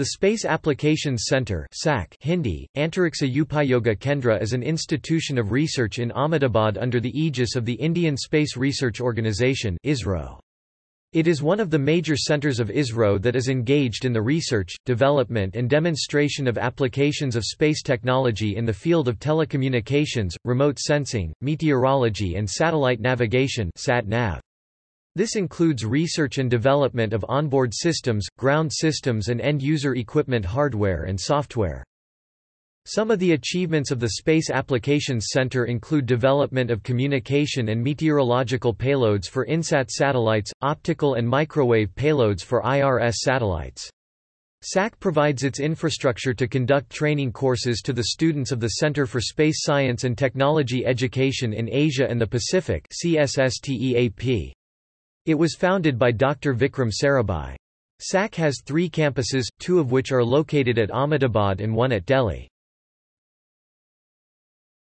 The Space Applications Centre Hindi, Antariksha Upayoga Kendra is an institution of research in Ahmedabad under the aegis of the Indian Space Research Organisation It is one of the major centres of ISRO that is engaged in the research, development and demonstration of applications of space technology in the field of telecommunications, remote sensing, meteorology and satellite navigation -nav. This includes research and development of onboard systems, ground systems and end-user equipment hardware and software. Some of the achievements of the Space Applications Center include development of communication and meteorological payloads for INSAT satellites, optical and microwave payloads for IRS satellites. SAC provides its infrastructure to conduct training courses to the students of the Center for Space Science and Technology Education in Asia and the Pacific CSSTEAP. It was founded by Dr. Vikram Sarabhai. SAC has three campuses, two of which are located at Ahmedabad and one at Delhi.